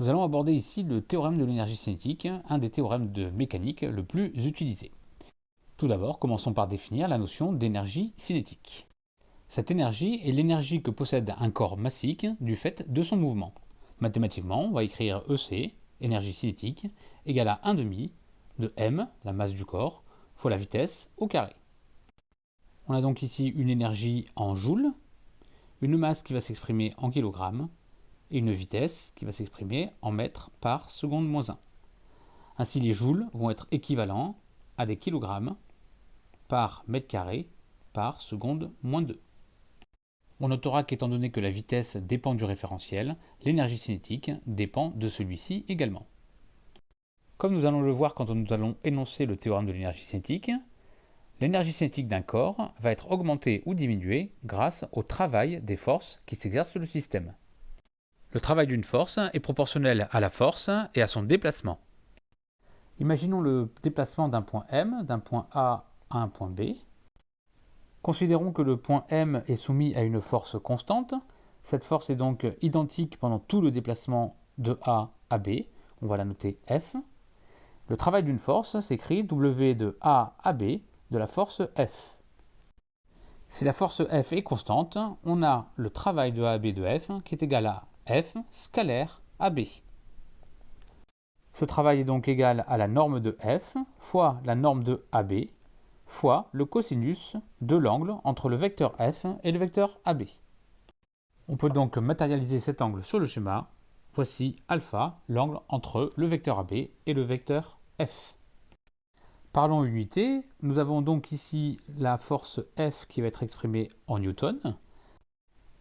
Nous allons aborder ici le théorème de l'énergie cinétique, un des théorèmes de mécanique le plus utilisé. Tout d'abord, commençons par définir la notion d'énergie cinétique. Cette énergie est l'énergie que possède un corps massique du fait de son mouvement. Mathématiquement, on va écrire EC, énergie cinétique, égale à 1 demi de m, la masse du corps, fois la vitesse au carré. On a donc ici une énergie en joules, une masse qui va s'exprimer en kilogrammes, et une vitesse qui va s'exprimer en mètres par seconde moins 1. Ainsi, les joules vont être équivalents à des kilogrammes par mètre carré par seconde moins 2. On notera qu'étant donné que la vitesse dépend du référentiel, l'énergie cinétique dépend de celui-ci également. Comme nous allons le voir quand nous allons énoncer le théorème de l'énergie cinétique, l'énergie cinétique d'un corps va être augmentée ou diminuée grâce au travail des forces qui s'exercent sur le système. Le travail d'une force est proportionnel à la force et à son déplacement. Imaginons le déplacement d'un point M, d'un point A à un point B. Considérons que le point M est soumis à une force constante. Cette force est donc identique pendant tout le déplacement de A à B. On va la noter F. Le travail d'une force s'écrit W de A à B de la force F. Si la force F est constante, on a le travail de A à B de F qui est égal à F scalaire AB. Ce travail est donc égal à la norme de F fois la norme de AB fois le cosinus de l'angle entre le vecteur F et le vecteur AB. On peut donc matérialiser cet angle sur le schéma. Voici alpha, l'angle entre le vecteur AB et le vecteur F. Parlons unité, nous avons donc ici la force F qui va être exprimée en newton,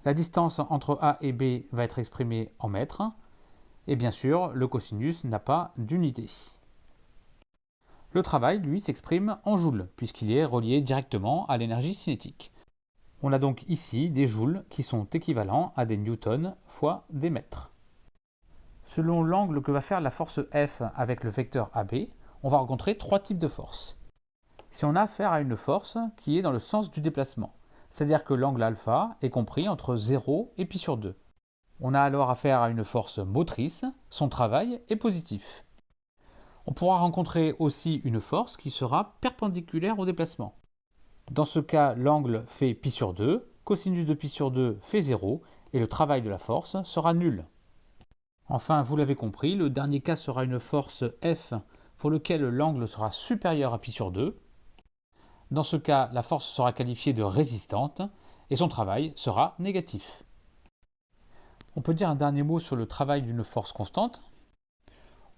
la distance entre A et B va être exprimée en mètres. Et bien sûr, le cosinus n'a pas d'unité. Le travail, lui, s'exprime en joules, puisqu'il est relié directement à l'énergie cinétique. On a donc ici des joules qui sont équivalents à des newtons fois des mètres. Selon l'angle que va faire la force F avec le vecteur AB, on va rencontrer trois types de forces. Si on a affaire à une force qui est dans le sens du déplacement, c'est-à-dire que l'angle alpha est compris entre 0 et pi sur 2. On a alors affaire à une force motrice, son travail est positif. On pourra rencontrer aussi une force qui sera perpendiculaire au déplacement. Dans ce cas, l'angle fait pi sur 2, cosinus de pi sur 2 fait 0, et le travail de la force sera nul. Enfin, vous l'avez compris, le dernier cas sera une force F pour lequel l'angle sera supérieur à pi sur 2, dans ce cas, la force sera qualifiée de résistante et son travail sera négatif. On peut dire un dernier mot sur le travail d'une force constante.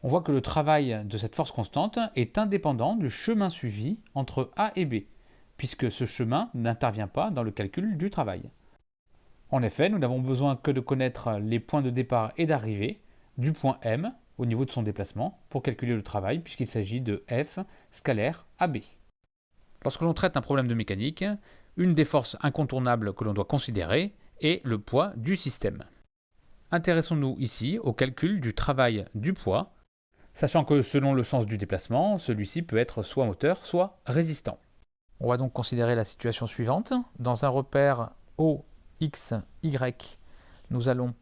On voit que le travail de cette force constante est indépendant du chemin suivi entre A et B, puisque ce chemin n'intervient pas dans le calcul du travail. En effet, nous n'avons besoin que de connaître les points de départ et d'arrivée du point M au niveau de son déplacement pour calculer le travail, puisqu'il s'agit de F scalaire AB. Lorsque l'on traite un problème de mécanique, une des forces incontournables que l'on doit considérer est le poids du système. Intéressons-nous ici au calcul du travail du poids, sachant que selon le sens du déplacement, celui-ci peut être soit moteur, soit résistant. On va donc considérer la situation suivante. Dans un repère O, X, Y, nous allons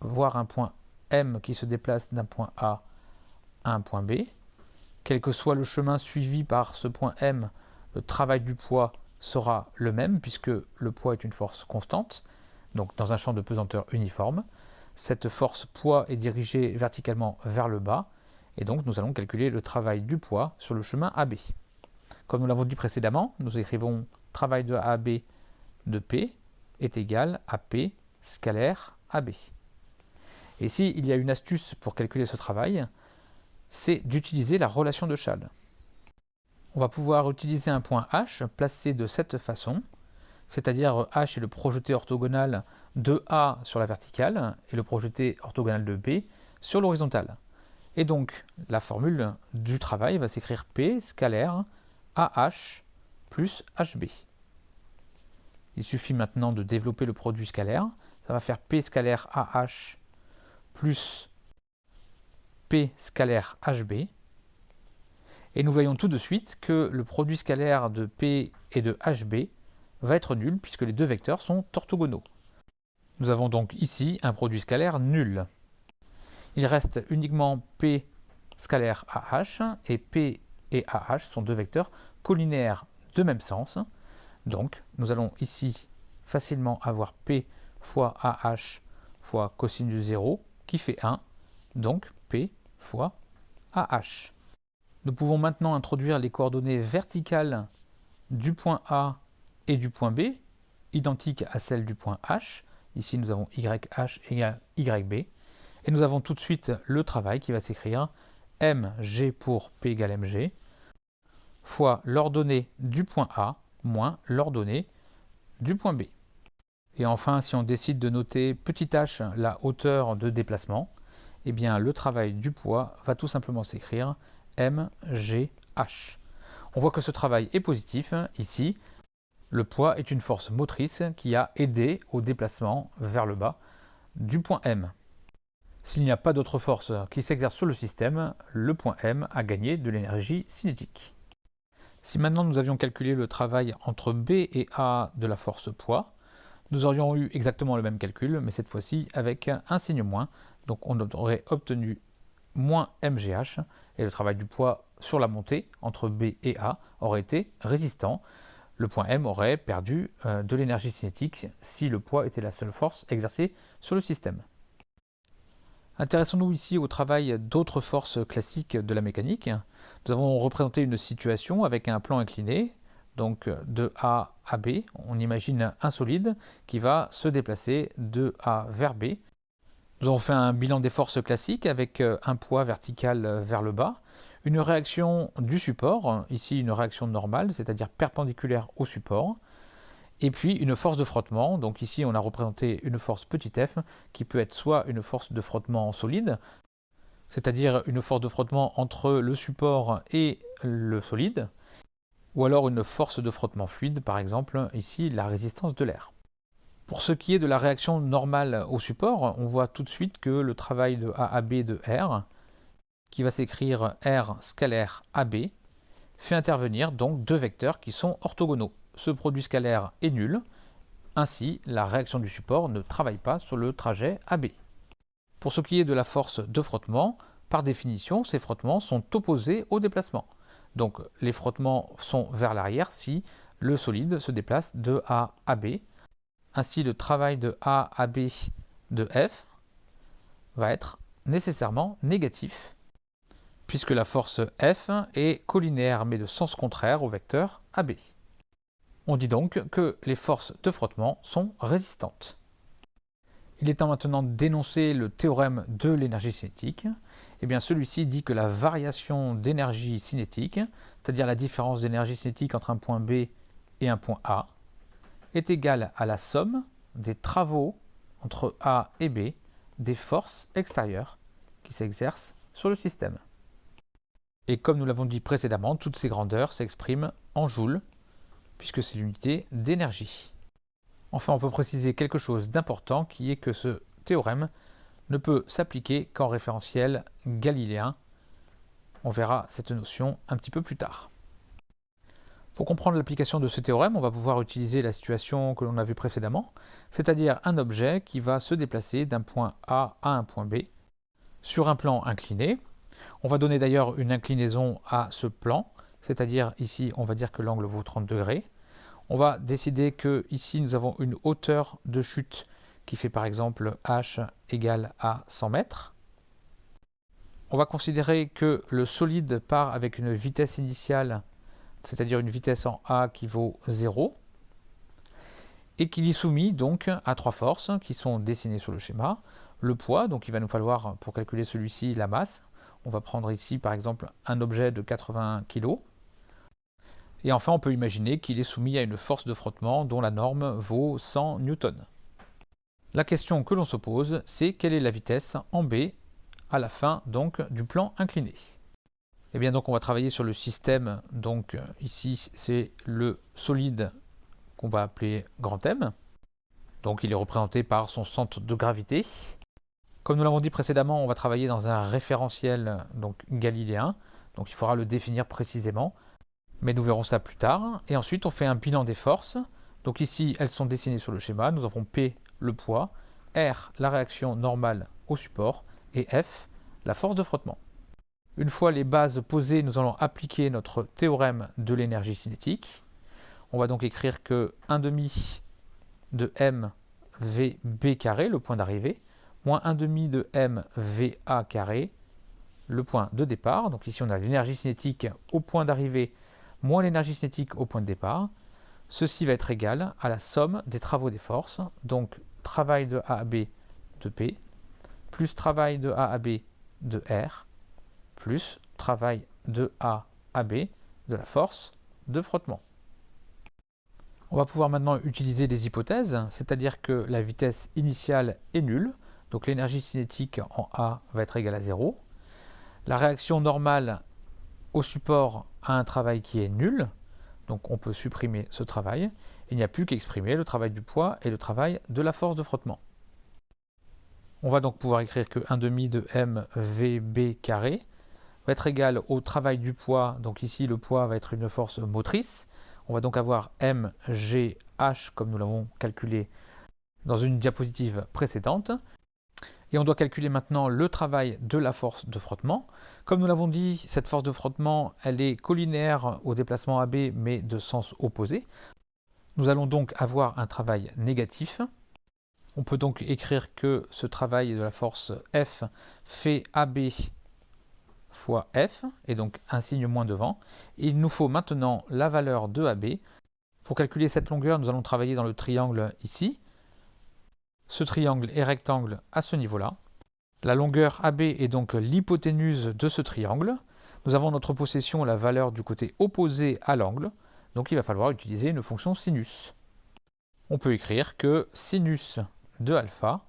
voir un point M qui se déplace d'un point A à un point B. Quel que soit le chemin suivi par ce point M, le travail du poids sera le même puisque le poids est une force constante, donc dans un champ de pesanteur uniforme. Cette force poids est dirigée verticalement vers le bas et donc nous allons calculer le travail du poids sur le chemin AB. Comme nous l'avons dit précédemment, nous écrivons travail de AB de P est égal à P scalaire AB. Et ici, il y a une astuce pour calculer ce travail, c'est d'utiliser la relation de Schall on va pouvoir utiliser un point H placé de cette façon, c'est-à-dire H est le projeté orthogonal de A sur la verticale et le projeté orthogonal de B sur l'horizontale. Et donc la formule du travail va s'écrire P scalaire AH plus HB. Il suffit maintenant de développer le produit scalaire. Ça va faire P scalaire AH plus P scalaire HB. Et nous voyons tout de suite que le produit scalaire de P et de HB va être nul puisque les deux vecteurs sont orthogonaux. Nous avons donc ici un produit scalaire nul. Il reste uniquement P scalaire AH et P et AH sont deux vecteurs collinaires de même sens. Donc nous allons ici facilement avoir P fois AH fois cosinus de 0 qui fait 1, donc P fois AH. Nous pouvons maintenant introduire les coordonnées verticales du point A et du point B, identiques à celles du point H. Ici, nous avons YH égale YB. Et nous avons tout de suite le travail qui va s'écrire mg pour P égale mg fois l'ordonnée du point A moins l'ordonnée du point B. Et enfin, si on décide de noter petit h la hauteur de déplacement, eh bien le travail du poids va tout simplement s'écrire mgh. On voit que ce travail est positif ici. Le poids est une force motrice qui a aidé au déplacement vers le bas du point M. S'il n'y a pas d'autre force qui s'exerce sur le système, le point M a gagné de l'énergie cinétique. Si maintenant nous avions calculé le travail entre B et A de la force poids, nous aurions eu exactement le même calcul, mais cette fois-ci avec un signe moins. Donc on aurait obtenu moins MGH, et le travail du poids sur la montée entre B et A aurait été résistant. Le point M aurait perdu euh, de l'énergie cinétique si le poids était la seule force exercée sur le système. Intéressons-nous ici au travail d'autres forces classiques de la mécanique. Nous avons représenté une situation avec un plan incliné, donc de A à B. On imagine un solide qui va se déplacer de A vers B. Nous avons fait un bilan des forces classiques avec euh, un poids vertical euh, vers le bas, une réaction du support, ici une réaction normale, c'est-à-dire perpendiculaire au support, et puis une force de frottement, donc ici on a représenté une force petit f, qui peut être soit une force de frottement solide, c'est-à-dire une force de frottement entre le support et le solide, ou alors une force de frottement fluide, par exemple ici la résistance de l'air. Pour ce qui est de la réaction normale au support, on voit tout de suite que le travail de AAB de R, qui va s'écrire R scalaire AB, fait intervenir donc deux vecteurs qui sont orthogonaux. Ce produit scalaire est nul, ainsi la réaction du support ne travaille pas sur le trajet AB. Pour ce qui est de la force de frottement, par définition, ces frottements sont opposés au déplacement. Donc les frottements sont vers l'arrière si le solide se déplace de A à B, ainsi, le travail de A à B de F va être nécessairement négatif, puisque la force F est collinéaire mais de sens contraire au vecteur AB. On dit donc que les forces de frottement sont résistantes. Il est temps maintenant d'énoncer le théorème de l'énergie cinétique. Eh bien, celui-ci dit que la variation d'énergie cinétique, c'est-à-dire la différence d'énergie cinétique entre un point B et un point A, est égal à la somme des travaux entre A et B des forces extérieures qui s'exercent sur le système. Et comme nous l'avons dit précédemment, toutes ces grandeurs s'expriment en joules, puisque c'est l'unité d'énergie. Enfin, on peut préciser quelque chose d'important, qui est que ce théorème ne peut s'appliquer qu'en référentiel galiléen. On verra cette notion un petit peu plus tard. Pour comprendre l'application de ce théorème, on va pouvoir utiliser la situation que l'on a vue précédemment, c'est-à-dire un objet qui va se déplacer d'un point A à un point B sur un plan incliné. On va donner d'ailleurs une inclinaison à ce plan, c'est-à-dire ici on va dire que l'angle vaut 30 degrés. On va décider que ici nous avons une hauteur de chute qui fait par exemple h égale à 100 mètres. On va considérer que le solide part avec une vitesse initiale c'est-à-dire une vitesse en A qui vaut 0, et qu'il est soumis donc à trois forces qui sont dessinées sur le schéma. Le poids, donc il va nous falloir pour calculer celui-ci la masse. On va prendre ici par exemple un objet de 80 kg. Et enfin on peut imaginer qu'il est soumis à une force de frottement dont la norme vaut 100 newtons. La question que l'on se pose, c'est quelle est la vitesse en B à la fin donc du plan incliné? Et eh bien donc on va travailler sur le système, donc ici c'est le solide qu'on va appeler grand M. Donc il est représenté par son centre de gravité. Comme nous l'avons dit précédemment, on va travailler dans un référentiel donc galiléen, donc il faudra le définir précisément, mais nous verrons ça plus tard. Et ensuite on fait un bilan des forces. Donc ici elles sont dessinées sur le schéma, nous avons P le poids, R la réaction normale au support, et F, la force de frottement. Une fois les bases posées, nous allons appliquer notre théorème de l'énergie cinétique. On va donc écrire que 1 demi de m vb carré, le point d'arrivée, moins 1 demi de m va carré, le point de départ. Donc ici on a l'énergie cinétique au point d'arrivée moins l'énergie cinétique au point de départ. Ceci va être égal à la somme des travaux des forces, donc travail de A à B de P, plus travail de A à B de R, plus travail de A à B de la force de frottement. On va pouvoir maintenant utiliser des hypothèses, c'est-à-dire que la vitesse initiale est nulle, donc l'énergie cinétique en A va être égale à 0. La réaction normale au support a un travail qui est nul, donc on peut supprimer ce travail. Il n'y a plus qu'à exprimer le travail du poids et le travail de la force de frottement. On va donc pouvoir écrire que 1 demi de mvb carré va être égal au travail du poids. Donc ici, le poids va être une force motrice. On va donc avoir mgh comme nous l'avons calculé dans une diapositive précédente. Et on doit calculer maintenant le travail de la force de frottement. Comme nous l'avons dit, cette force de frottement, elle est collinaire au déplacement AB, mais de sens opposé. Nous allons donc avoir un travail négatif. On peut donc écrire que ce travail de la force F fait AB fois F, et donc un signe moins devant. il nous faut maintenant la valeur de AB. Pour calculer cette longueur, nous allons travailler dans le triangle ici. Ce triangle est rectangle à ce niveau-là. La longueur AB est donc l'hypoténuse de ce triangle. Nous avons notre possession la valeur du côté opposé à l'angle, donc il va falloir utiliser une fonction sinus. On peut écrire que sinus de alpha,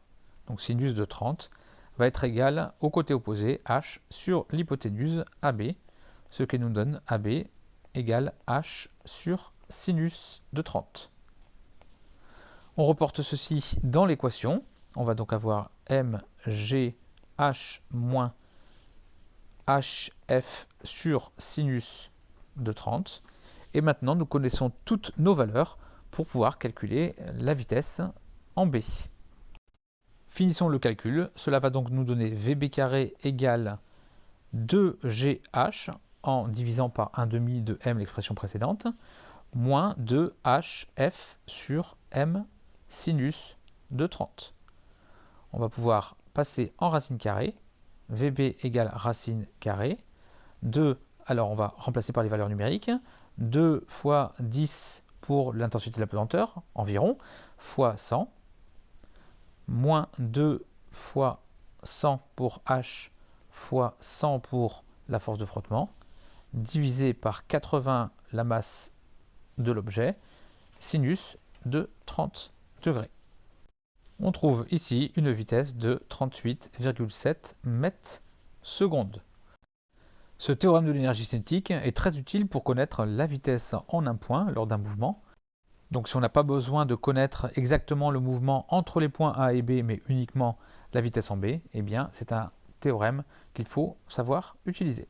donc sinus de 30, va être égal au côté opposé h sur l'hypoténuse AB, ce qui nous donne AB égale h sur sinus de 30. On reporte ceci dans l'équation. On va donc avoir mgh moins hf sur sinus de 30. Et maintenant, nous connaissons toutes nos valeurs pour pouvoir calculer la vitesse en b. Finissons le calcul. Cela va donc nous donner vb carré égale 2gh en divisant par 1 demi de m l'expression précédente, moins 2hf sur m sinus de 30. On va pouvoir passer en racine carrée. VB égale racine carrée. 2, alors on va remplacer par les valeurs numériques. 2 fois 10 pour l'intensité de la pesanteur, environ, fois 100. Moins 2 fois 100 pour H fois 100 pour la force de frottement, divisé par 80 la masse de l'objet, sinus de 30 degrés. On trouve ici une vitesse de 38,7 mètres secondes. Ce théorème de l'énergie cinétique est très utile pour connaître la vitesse en un point lors d'un mouvement. Donc si on n'a pas besoin de connaître exactement le mouvement entre les points A et B, mais uniquement la vitesse en B, eh bien c'est un théorème qu'il faut savoir utiliser.